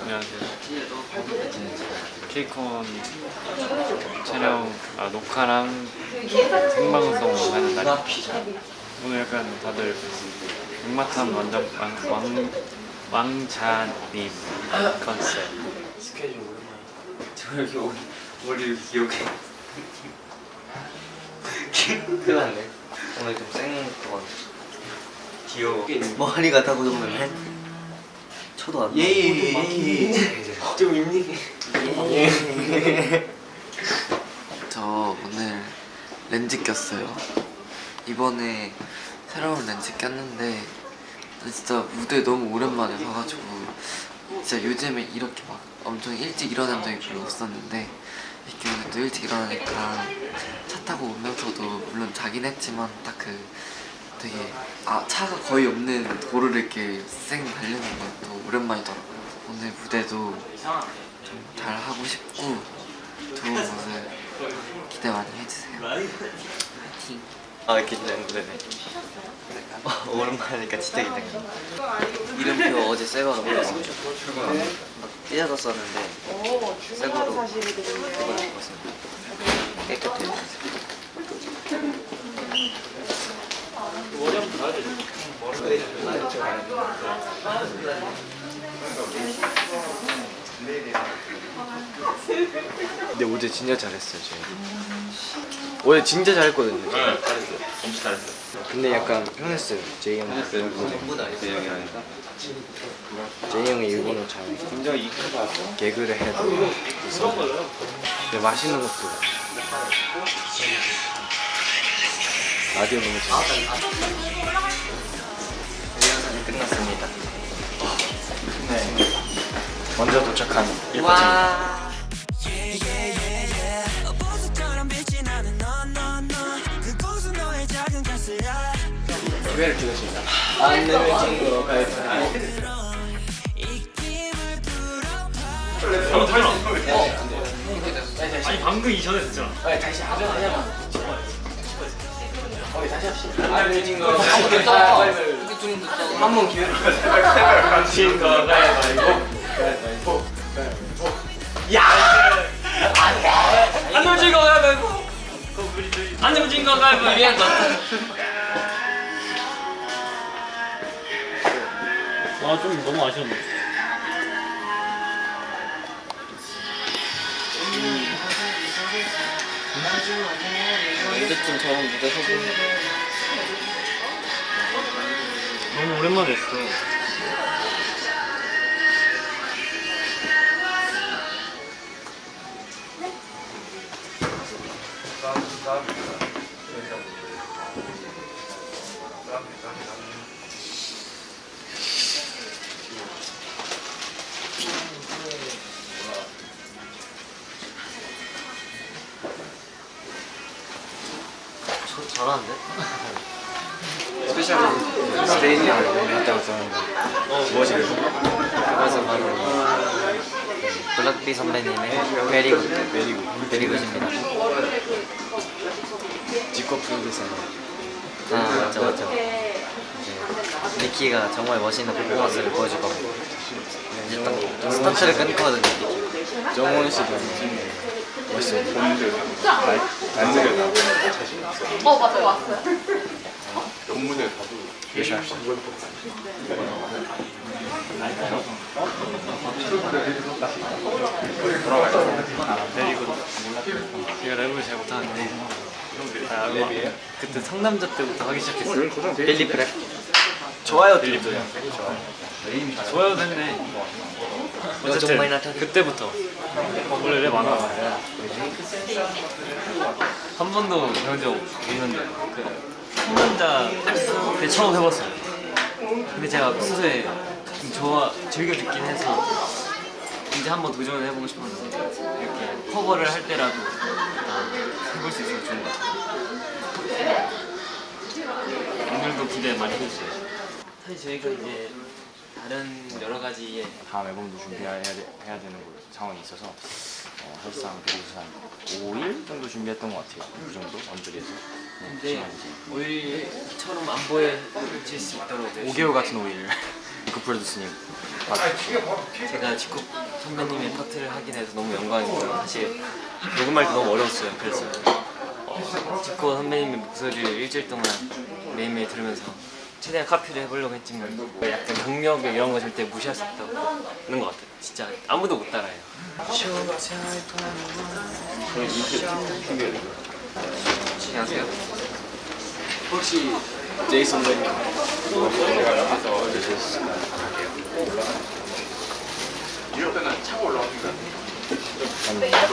안녕하세요. 케이콘 촬영, 아, 녹화랑 생방송 하는 날입니다. 오늘 약간 다들 육마탄 완전 왕, 왕, 왕자님 컨셉. 스케줄 오랜만에 저 여기 오- 머리 이렇게 기억해 큰일 났네 오늘 좀 생것 귀여워 머리가 다 고정되네 쳐도 안 예예 예 좀 입니 저 오늘 렌즈 꼈어요. 이번에 새로운 렌즈 꼈는데 진짜 무대 너무 오랜만에 서가지고 진짜 요즘에 이렇게 막 엄청 일찍 일어난 적이 별로 없었는데 이렇게 오늘 또 일찍 일어나니까 차 타고 오면서도 물론 자긴 했지만 딱 그 되게 아 차가 거의 없는 도로를 이렇게 쌩 달리는 것도 오랜만이더라고요. 오늘 무대도 좀 잘 하고 싶고 좋은 모습 기대 많이 해주세요. 파이팅! 아 긴장되네 어, 오랜만이니까 진짜 긴장돼 이름표 어제 새 거로 바꿨죠 찢어졌었는데 새 거로 이걸 바꿨습니다. 깨끗해요 근데 어제 진짜 잘했어요, 저희. 어제 진짜 잘했거든요. 네 잘했어요 엄청 잘했어요 근데 약간 편했어요, 제이 형. 전부 다 있어요 형이라니까 제이 형이 일본어 잘하고 굉장히 익숙하다 개그를 해도 있어. 근데 맛있는 것도 라디오 너무 재밌어. 리허설이 끝났습니다. 네. 먼저 도착한 일본 와. 기회를 주셨습니다. 안내를 친구로 가야지 아니 방금 이전에 됐잖아. 한번 기회를 친구가 가야지 안 넘어진 거 가위바위보. 안 넘어진 거 가위바위보. 아좀 너무 아쉬웠네. 언제쯤 저런 무대 서고. 너무 오랜만에 했어. 저 잘하는데? 스페셜 스테이지 갔다 왔었는데 무엇이 그래서 바로 블락비 선배님의 베리굿 베리고 베리굿입니다. 지코 프로듀서 아 맞죠 맞죠. 이제 니키가 정말 멋있는 퍼포먼스를 보여줄 거고 이제 딱 스타트를 끊거든요 정원 씨도 멋있어요. 날 난색을 어 맞아요 왔어요. 열심히 합시다. 내리고 제가 랩을 잘 못하는데 아, 그때 상남자 때부터 하기 시작했어요. 빌리 프랩 좋아요 빌리프. 좋아요 됐네. 나타나. 그때부터 원래 랩안 하고 한 번도 배운 적 없는데 그 상남자 때 처음 해봤어요. 근데 제가 평소에 좀 좋아 즐겨 듣긴 해서 이제 한번 도전을 해보고 싶었는데 이렇게 커버를 할 때라도 해볼 수 있어서 좋은 것 같아요. 오늘도 기대 많이 해주세요. 사실 저희가 이제 다른 여러 가지의 다음 앨범도 준비해야 돼- 해야 되는 거- 상황이 있어서 어, 사실상 그래서 한 5일 정도 준비했던 것 같아요. 그 정도 언저리에서. 네, 근데 시간이 이제 오일처럼 안 보여질 수 있도록 5개월 같은 5일. 그 프로듀스님 제가 지코 선배님의 파트를 하게 돼서 너무 영광이고요. 사실 녹음할 때 너무 어려웠어요. 그래서 어, 지코 선배님의 목소리를 일주일 동안 매일매일 들으면서 최대한 카피를 해보려고 했지만 약간 경력 이런 거 절대 무시할 수 없다고 하는 것 같아요. 진짜 아무도 못 따라해요. 안녕하세요. 혹시 제이슨 선배님 이럴 때는 차고 올라오니까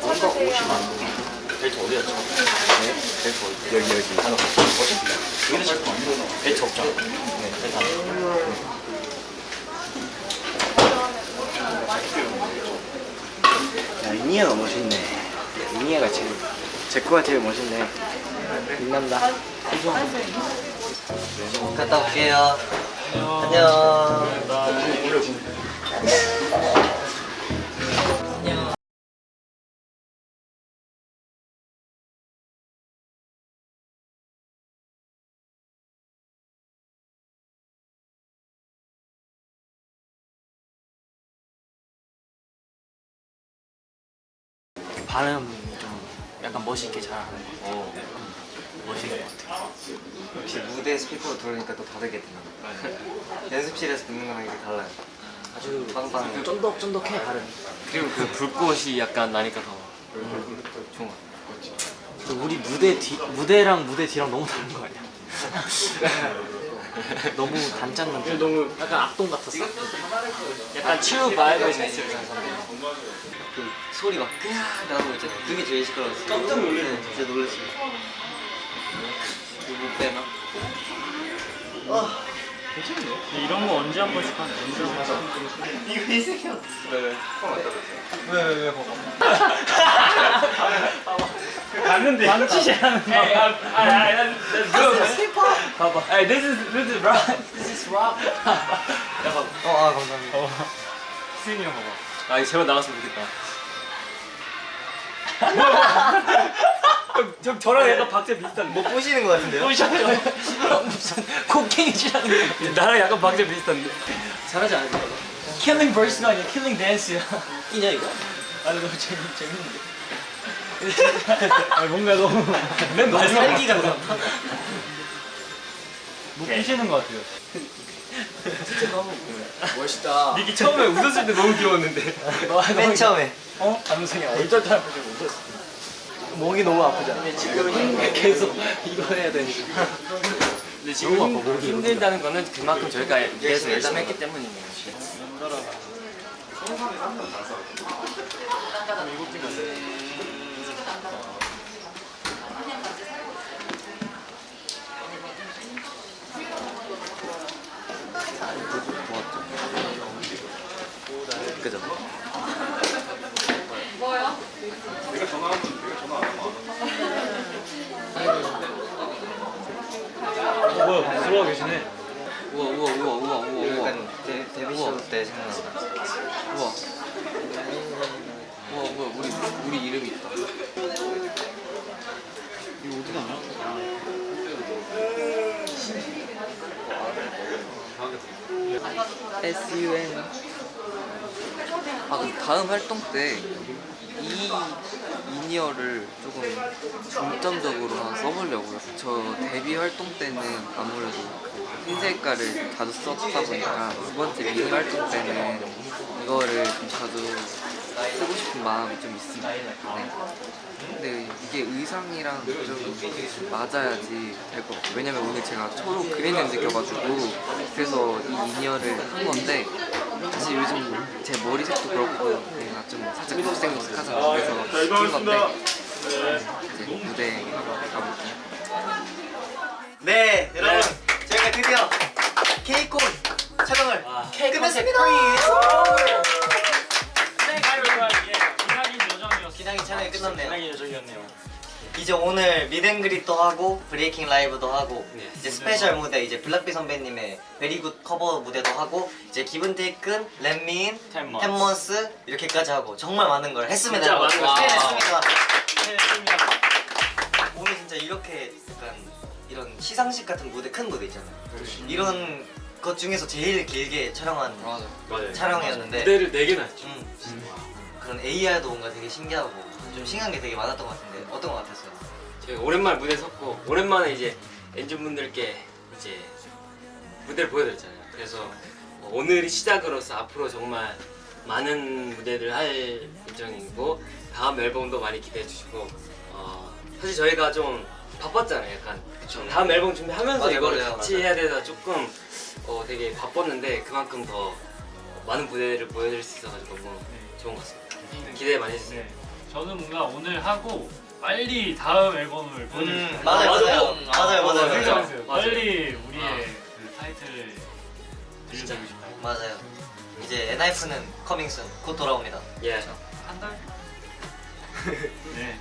뭔가 옷이 많고 벨트 어디였죠? 네? 벨트 어디? 여기 여기 하나 어디? 여기는 안 벨트 없죠? 네 벨트 안야 이니아가 멋있네 이니아가 제일 제 거가 제일 멋있네 빛난다 갔다 올게요. 안녕. 발음 좀 약간 멋있게 잘하는 거. 어, 멋있는 것 같아요. 역시 무대 스피커로 들으니까 또 다르게 들려요. 연습실에서 듣는 거랑 이게 달라요. 아주 빵빵해요. 쫀득쫀득해 발음. 그리고 그 불꽃이 약간 나니까 더 좋은 것 같아요. 우리 무대 뒤 무대랑 무대 뒤랑 너무 다른 거 아니야? 너무 단짠단짠. 너무 약간 악동 같았어. 약간 선생님. 그 소리 막 끄야 나고 이제 그게 제일 시끄러웠어요. 깜짝 놀랐어요. 네, 진짜 놀랐어요. 못 빼나? 이런 거 언제 한 번씩 하는 언제 한 번씩 이거 이 새끼야. 갔는데 만취시하는 거. 봐봐. Hey, this is this is rock. This is rock. 어, 아 감사합니다. 스윙이 형 봐봐. 아, 제발 나갔으면 좋겠다. 형 저랑 약간 박자 비슷한. 뭐 보시는 거 같은데요? 보이셨죠? 무슨 곡괭이질하는 거. 나랑 약간 박자 비슷한데. 잘하지 않을까? killing verse가 아니야. killing 댄스야. 끼냐, 이거? 아니 너무 재밌 재밌는데. 아 뭔가 너무 맨 마지막 살기가 못 피시는 것 같아요. 멋있다 니키 처음에 웃었을 때 너무 귀여웠는데. 맨 처음에. 어? 안우성이 얼떨떨 보고 웃었어. 목이 너무 아프잖아. 지금 계속 이거 해야 되니까. 근데 지금 힘들다는 거는 그만큼 저희가 계속 열심히 했기 때문이네요. 그 죠? 뭐요? 어, 뭐야 들어와 계시네. 우와 우와 우와 우와 우와 우와. 데, 데뷔 쇼 때 생각나. 우와. 우와 우와 우리 우리 이름이 있다. 이거 어디 가냐? S.U.N. 아, 그 다음 활동 때 이 이니어를 조금 중점적으로 써보려고요. 저 데뷔 활동 때는 아무래도 흰 색깔을 자주 썼다 보니까 두 번째 미니 활동 때는 이거를 좀 자주 쓰고 싶은 마음이 좀 있습니다. 네. 근데 이게 의상이랑 좀 맞아야지 될 것 같아요. 왜냐면 오늘 제가 초록 그린을 느껴가지고 그래서 이 in-ear를 한 건데 사실 요즘 제 머리색도 그렇고 내가 좀 살짝 녹색녹색하잖아요. 그래서 시킨 건데 이제 무대 가볼게요. 네, 여러분 저희가 드디어 케이콘 촬영을 끝냈습니다. 촬영이 끝났네요. 기나긴 여정이었네요. 이제 오늘 meet and greet도 하고 breaking 라이브도 하고 네. 이제 special 무대 이제 블락비 선배님의 Very Good 커버 무대도 하고 이제 Given-Taken, Let Me In, Ten Months. Ten Months 이렇게까지 하고 정말 많은 걸 했습니다. 진짜. 많은 걸 수고했습니다. 했습니다. 오늘 진짜 이렇게 약간 이런 시상식 같은 무대 큰 무대 있잖아요. 이런 것 중에서 제일 길게 촬영한 맞아. 촬영이었는데 무대를 4개나 했죠. 음, 그런 AR도 뭔가 되게 신기하고 좀 신기한 게 되게 많았던 것 같은데 어떤 것 같았어요? 저희 오랜만에 무대 섰고 오랜만에 이제 엔진분들께 이제 무대를 보여드렸잖아요. 그래서 어, 오늘이 시작으로서 앞으로 정말 많은 무대를 할 예정이고 다음 앨범도 많이 기대해 주시고 어, 사실 저희가 좀 바빴잖아요. 약간 다음 앨범 준비하면서 맞아요, 이거를 맞아요, 같이 맞아요. 해야 돼서 조금 어, 되게 바빴는데 그만큼 더 많은 무대를 보여드릴 수 있어가지고 너무 좋은 것 같습니다. 기대 많이 해주세요. 네. 저는 뭔가 오늘 하고 빨리 다음 앨범을 보여드리고 음. 맞아요, 맞아. 맞아요, 음, 맞아요, 아, 맞아요, 맞아요. 맞아요. 빨리 우리의 아. 그 타이틀을 들려주고 싶어요. 맞아요. 이제 엔하이프는 커밍슨 곧 돌아옵니다. 예. 한 달? 네.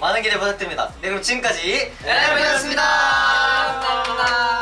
많은 기대 부탁드립니다. 네 그럼 지금까지 엔하이프였습니다. 감사합니다.